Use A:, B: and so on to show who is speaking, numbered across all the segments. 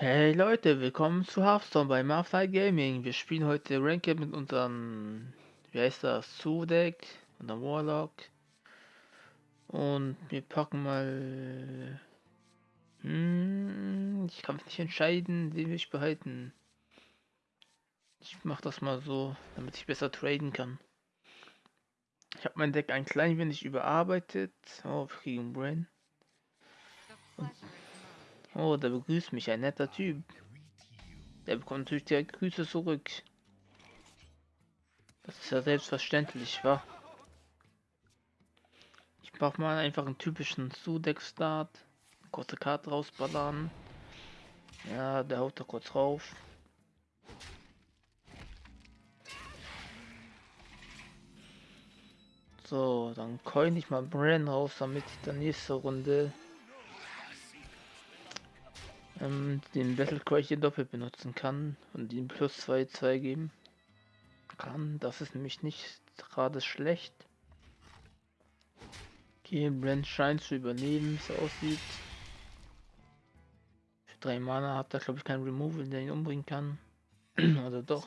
A: Hey Leute, willkommen zu Hearthstone bei Marfly Gaming. Wir spielen heute Ranked mit unserem, wie heißt das, Sudek und der Warlock. Und wir packen mal... Hm, ich kann mich nicht entscheiden, den will ich behalten. Ich mach das mal so, damit ich besser traden kann. Ich habe mein Deck ein klein wenig überarbeitet. Oh, wir kriegen Brain. Und Oh, der begrüßt mich, ein netter Typ. Der bekommt natürlich direkt Grüße zurück. Das ist ja selbstverständlich, wa? Ich brauche mal einfach einen typischen Sudeck-Start. Kurze Karte rausballern. Ja, der haut da kurz rauf. So, dann coin ich mal Bren raus, damit ich dann nächste Runde ähm, den Battle Cry hier doppelt benutzen kann und ihm plus 2 2 geben kann. Das ist nämlich nicht gerade schlecht. Okay, Brand scheint zu überleben, wie es aussieht. Für 3 Mana hat er glaube ich keinen Removal, der ihn umbringen kann. Oder doch?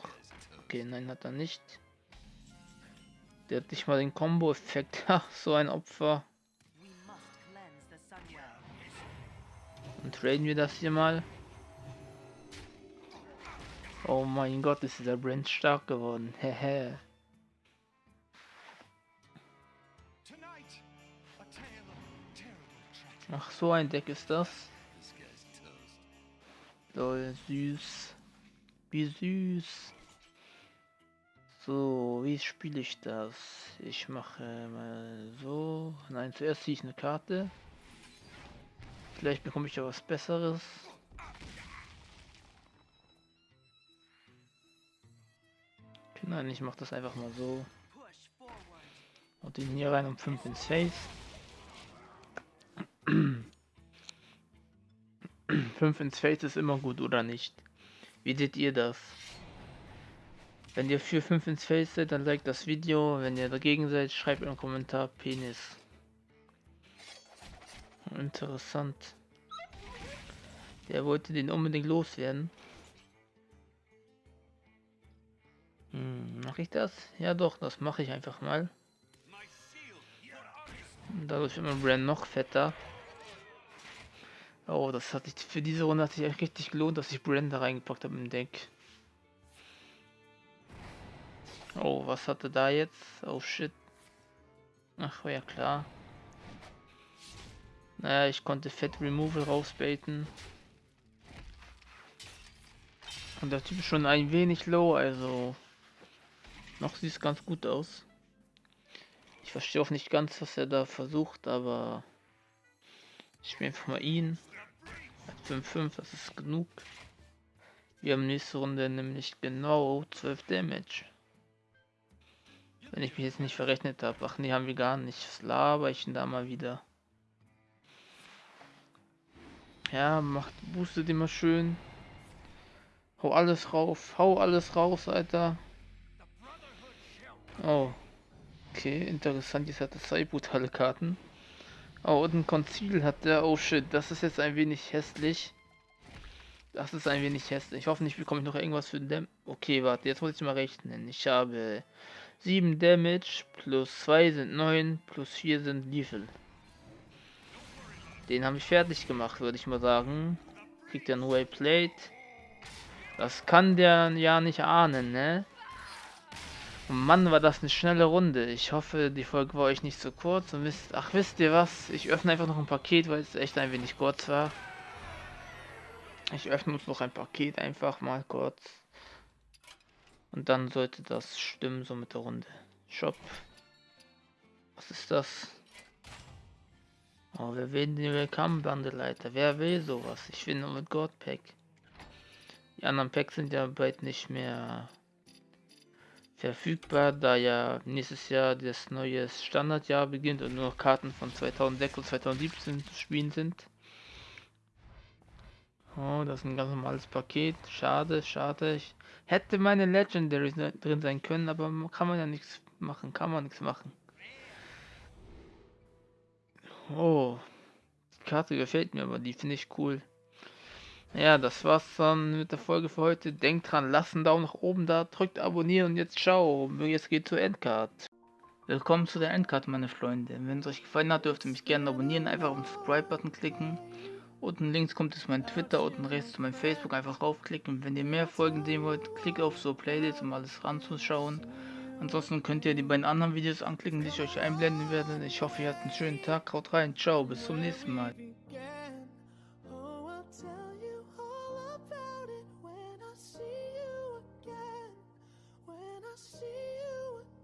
A: Okay, nein, hat er nicht. Der hat nicht mal den Combo-Effekt. Ach, so ein Opfer. Dann traden wir das hier mal. Oh mein Gott, ist dieser Brand stark geworden. Hehe. Ach, so ein Deck ist das. Lol, süß. Wie süß. So, wie spiele ich das? Ich mache mal so. Nein, zuerst ziehe ich eine Karte. Vielleicht bekomme ich ja was Besseres. Nein, ich mache das einfach mal so. Und den hier rein um 5 ins Face. 5 ins Face ist immer gut, oder nicht? Wie seht ihr das? Wenn ihr für 5 ins Face seid, dann like das Video. Wenn ihr dagegen seid, schreibt im Kommentar Penis. Interessant. Der wollte den unbedingt loswerden. Hm, mache ich das? Ja doch, das mache ich einfach mal. dadurch wird mein Brand noch fetter. Oh, das hat sich für diese Runde hat sich echt richtig gelohnt, dass ich Brand da reingepackt habe im Deck. Oh, was hatte da jetzt? Oh shit. Ach, war ja klar. Naja, ich konnte Fett Removal rausbaiten. Und der Typ ist schon ein wenig low, also noch sieht es ganz gut aus. Ich verstehe auch nicht ganz, was er da versucht, aber ich spiele einfach mal ihn. 5-5, das ist genug. Wir haben nächste Runde nämlich genau 12 Damage. Wenn ich mich jetzt nicht verrechnet habe. Ach nee, haben wir gar nicht. Was laber ich denn da mal wieder? Ja, macht boostet immer schön. Hau alles rauf, hau alles raus, Alter. Oh. Okay, interessant, jetzt hat er zwei brutale Karten. Oh, und ein Konzil hat der. Oh shit, das ist jetzt ein wenig hässlich. Das ist ein wenig hässlich. Hoffentlich bekomme ich noch irgendwas für den Okay, warte, jetzt muss ich mal rechnen. Ich habe 7 Damage, plus 2 sind 9, plus 4 sind Lethal. Den habe ich fertig gemacht, würde ich mal sagen. Kriegt er ein Way Plate. Das kann der ja nicht ahnen, ne? Mann, war das eine schnelle Runde. Ich hoffe, die Folge war euch nicht so kurz. Und wisst, ach, wisst ihr was? Ich öffne einfach noch ein Paket, weil es echt ein wenig kurz war. Ich öffne uns noch ein Paket einfach mal kurz. Und dann sollte das stimmen, so mit der Runde. Shop. Was ist das? Oh, wer will den Willkommen Bundle, Leiter? Wer will sowas? Ich will nur mit God Pack. Die anderen Packs sind ja bald nicht mehr verfügbar, da ja nächstes Jahr das neue Standardjahr beginnt und nur noch Karten von 2006 und 2017 zu spielen sind. Oh, das ist ein ganz normales Paket. Schade, schade. Ich hätte meine Legendary drin sein können, aber kann man ja nichts machen. Kann man nichts machen. Oh, die Karte gefällt mir, aber die finde ich cool. Ja, das war's dann mit der Folge für heute. Denkt dran, lasst einen Daumen nach oben da, drückt abonnieren und jetzt ciao. Jetzt geht zur Endcard. Willkommen zu der Endcard, meine Freunde. Wenn es euch gefallen hat, dürft ihr mich gerne abonnieren. Einfach auf den Subscribe-Button klicken. Unten links kommt es mein Twitter, unten rechts zu meinem Facebook. Einfach raufklicken. Wenn ihr mehr Folgen sehen wollt, klickt auf so Playlist, um alles ranzuschauen. Ansonsten könnt ihr die beiden anderen Videos anklicken, die ich euch einblenden werde. Ich hoffe, ihr habt einen schönen Tag. Haut rein. Ciao. Bis zum nächsten Mal.
B: I'll tell you all about it when I see you again. When I see you again.